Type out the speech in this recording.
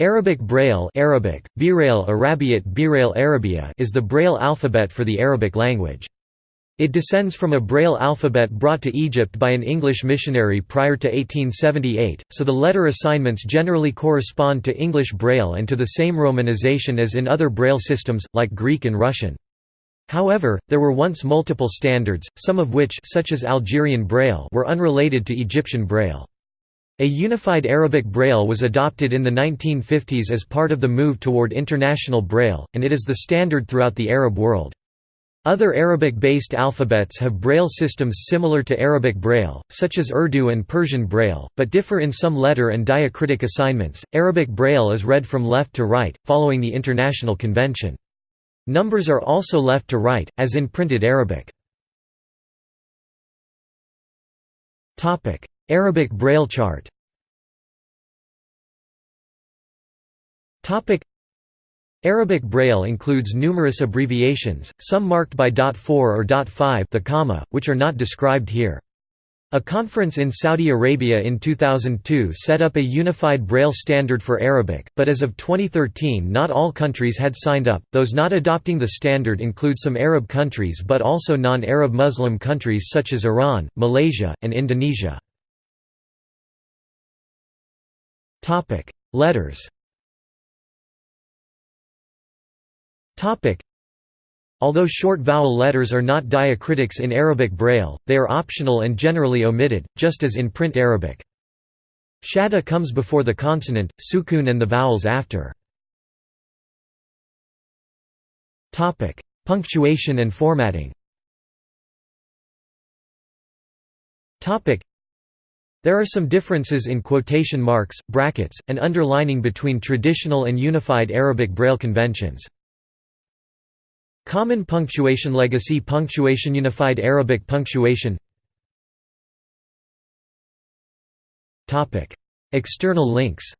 Arabic Braille Arabic, Birail Arabiat Birail Arabia is the Braille alphabet for the Arabic language. It descends from a Braille alphabet brought to Egypt by an English missionary prior to 1878, so the letter assignments generally correspond to English Braille and to the same romanization as in other Braille systems, like Greek and Russian. However, there were once multiple standards, some of which such as Algerian Braille were unrelated to Egyptian Braille. A unified Arabic Braille was adopted in the 1950s as part of the move toward International Braille, and it is the standard throughout the Arab world. Other Arabic-based alphabets have Braille systems similar to Arabic Braille, such as Urdu and Persian Braille, but differ in some letter and diacritic assignments. Arabic Braille is read from left to right, following the international convention. Numbers are also left to right, as in printed Arabic. Arabic Braille chart Arabic Braille includes numerous abbreviations, some marked by .4 or .5 the comma, which are not described here. A conference in Saudi Arabia in 2002 set up a unified Braille standard for Arabic, but as of 2013 not all countries had signed up. Those not adopting the standard include some Arab countries but also non-Arab Muslim countries such as Iran, Malaysia, and Indonesia. Topic: Letters. Topic: Although short vowel letters are not diacritics in Arabic Braille, they are optional and generally omitted, just as in print Arabic. Shadda comes before the consonant, sukun and the vowels after. Topic: Punctuation and formatting. Topic: there are some differences in quotation marks, brackets, and underlining between traditional and unified Arabic Braille conventions. Common punctuation Legacy punctuation Unified Arabic punctuation. External links